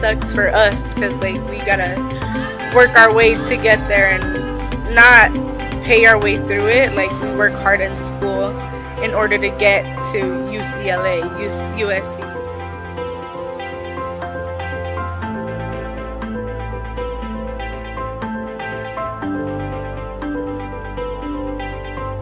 sucks for us because like we gotta work our way to get there and not pay our way through it. Like we work hard in school in order to get to UCLA, USC.